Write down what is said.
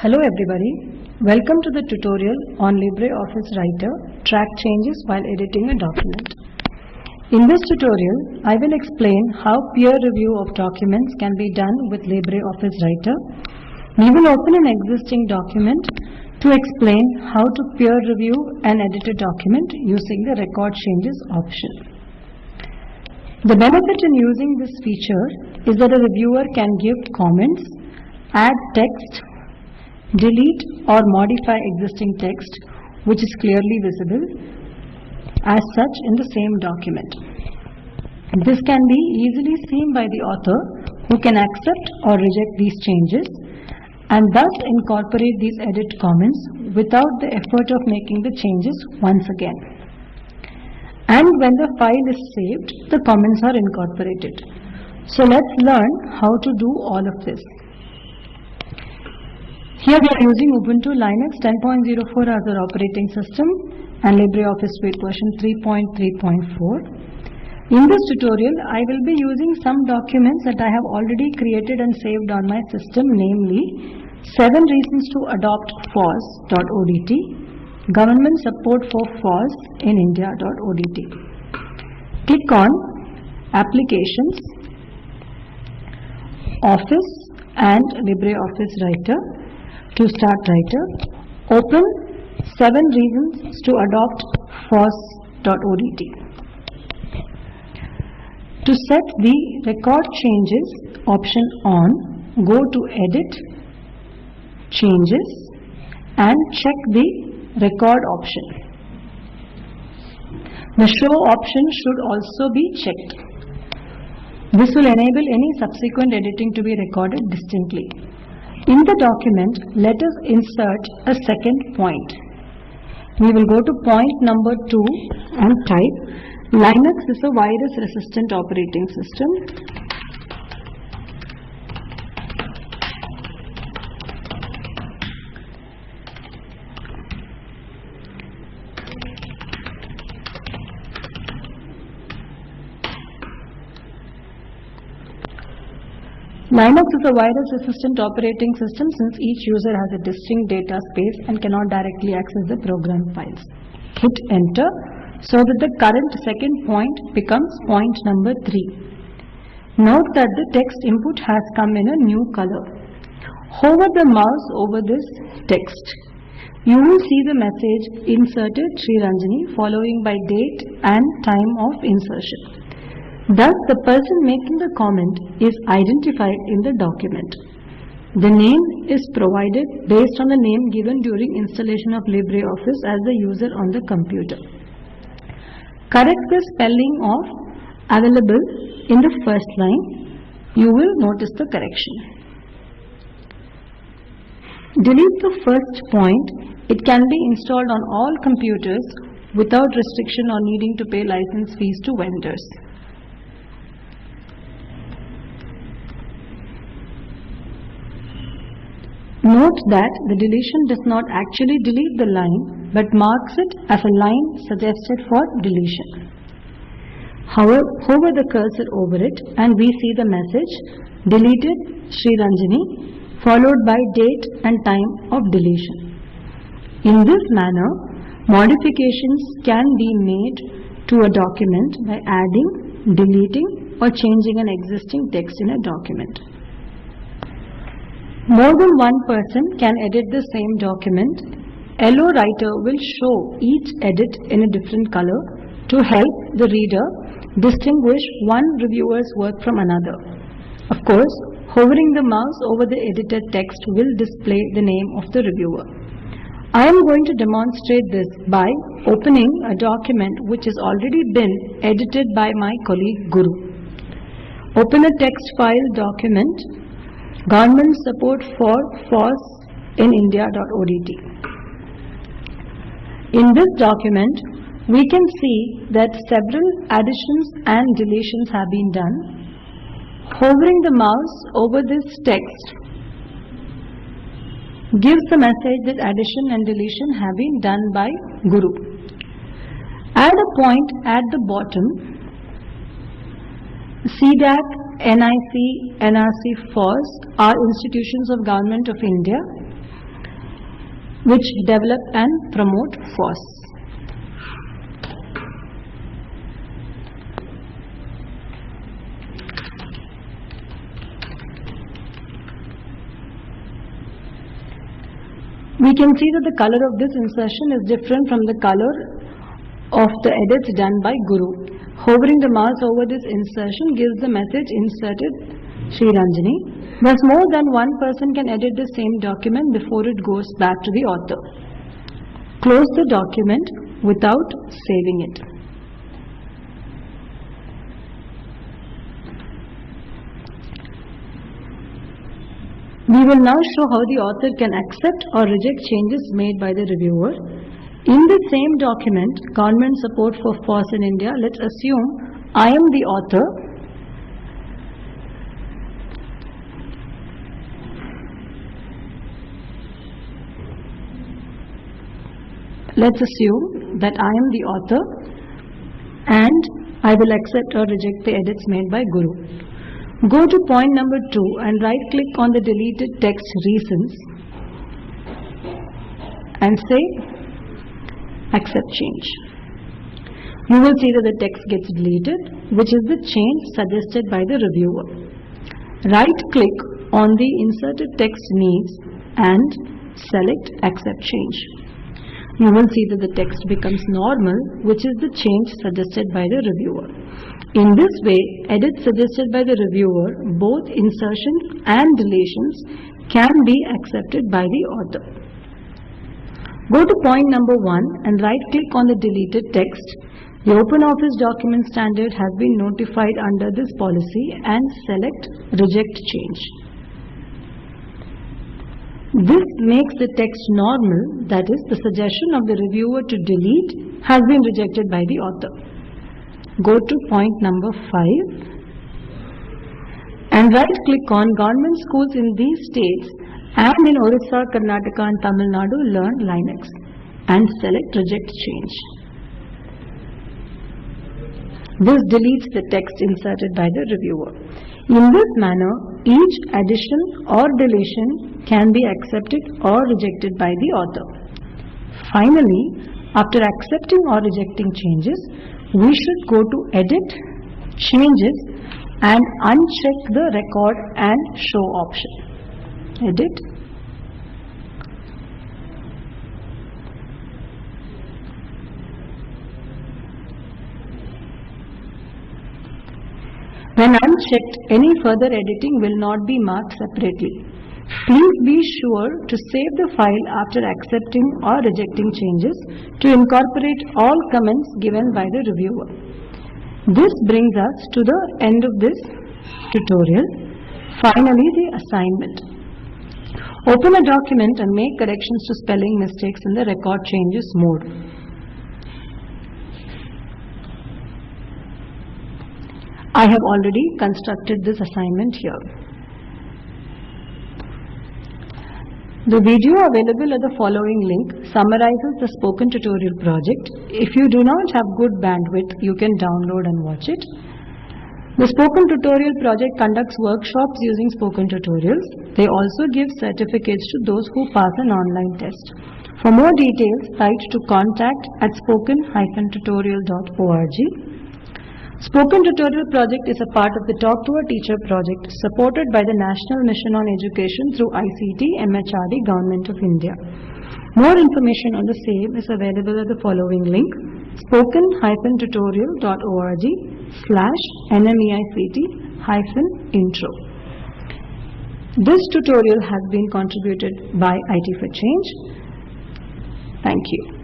Hello everybody. Welcome to the tutorial on LibreOffice Writer Track Changes while editing a document. In this tutorial, I will explain how peer review of documents can be done with LibreOffice Writer. We will open an existing document to explain how to peer review an edited document using the record changes option. The benefit in using this feature is that a reviewer can give comments, add text, delete or modify existing text which is clearly visible as such in the same document. This can be easily seen by the author who can accept or reject these changes and thus incorporate these edit comments without the effort of making the changes once again. And when the file is saved, the comments are incorporated. So let's learn how to do all of this. Here we are using Ubuntu Linux 10.04 as our operating system and LibreOffice Suite version 3.3.4. In this tutorial, I will be using some documents that I have already created and saved on my system, namely 7 reasons to adopt FOSS.odt, government support for FOSS in India.odt. Click on Applications, Office and LibreOffice Writer to start writer, uh, open 7 reasons to adopt FOSS.odt. To set the record changes option on, go to edit, changes and check the record option. The show option should also be checked. This will enable any subsequent editing to be recorded distinctly. In the document, let us insert a second point. We will go to point number 2 and type Linux is a virus resistant operating system. Linux is a virus resistant operating system since each user has a distinct data space and cannot directly access the program files. Hit enter so that the current second point becomes point number 3. Note that the text input has come in a new color. Hover the mouse over this text. You will see the message inserted Sri Ranjani following by date and time of insertion. Thus, the person making the comment is identified in the document. The name is provided based on the name given during installation of LibreOffice as the user on the computer. Correct the spelling of available in the first line. You will notice the correction. Delete the first point. It can be installed on all computers without restriction or needing to pay license fees to vendors. Note that the deletion does not actually delete the line but marks it as a line suggested for deletion. However, hover the cursor over it and we see the message deleted Sri Ranjani followed by date and time of deletion. In this manner, modifications can be made to a document by adding, deleting or changing an existing text in a document. More than one person can edit the same document. LO Writer will show each edit in a different color to help the reader distinguish one reviewer's work from another. Of course, hovering the mouse over the edited text will display the name of the reviewer. I am going to demonstrate this by opening a document which has already been edited by my colleague Guru. Open a text file document Government support for FOSS in India.odt. In this document, we can see that several additions and deletions have been done. Hovering the mouse over this text gives the message that addition and deletion have been done by Guru. Add a point at the bottom CDAC, NIC, NRC, FOSS are institutions of Government of India which develop and promote FOSS. We can see that the color of this insertion is different from the color of the edits done by Guru. Hovering the mouse over this insertion gives the message inserted Sri Ranjani. Thus more than one person can edit the same document before it goes back to the author. Close the document without saving it. We will now show how the author can accept or reject changes made by the reviewer. In the same document, Government Support for FOSS in India, let's assume I am the author. Let's assume that I am the author and I will accept or reject the edits made by Guru. Go to point number 2 and right click on the deleted text reasons and say accept change. You will see that the text gets deleted which is the change suggested by the reviewer. Right click on the inserted text needs and select accept change. You will see that the text becomes normal which is the change suggested by the reviewer. In this way, edits suggested by the reviewer, both insertions and deletions can be accepted by the author. Go to point number 1 and right click on the deleted text. The OpenOffice document standard has been notified under this policy and select reject change. This makes the text normal, that is, the suggestion of the reviewer to delete has been rejected by the author. Go to point number 5 and right click on government schools in these states and in Orissa, Karnataka and Tamil Nadu learn Linux and select reject change. This deletes the text inserted by the reviewer. In this manner, each addition or deletion can be accepted or rejected by the author. Finally, after accepting or rejecting changes, we should go to edit, changes and uncheck the record and show option. Edit. When unchecked, any further editing will not be marked separately. Please be sure to save the file after accepting or rejecting changes to incorporate all comments given by the reviewer. This brings us to the end of this tutorial. Finally, the assignment. Open a document and make corrections to spelling mistakes in the record changes mode. I have already constructed this assignment here. The video available at the following link summarizes the spoken tutorial project. If you do not have good bandwidth, you can download and watch it. The Spoken Tutorial project conducts workshops using spoken tutorials. They also give certificates to those who pass an online test. For more details, write to contact at spoken-tutorial.org. Spoken Tutorial project is a part of the Talk to a Teacher project supported by the National Mission on Education through ICT MHRD Government of India. More information on the same is available at the following link spoken-tutorial.org slash nmeict-intro. This tutorial has been contributed by IT for Change. Thank you.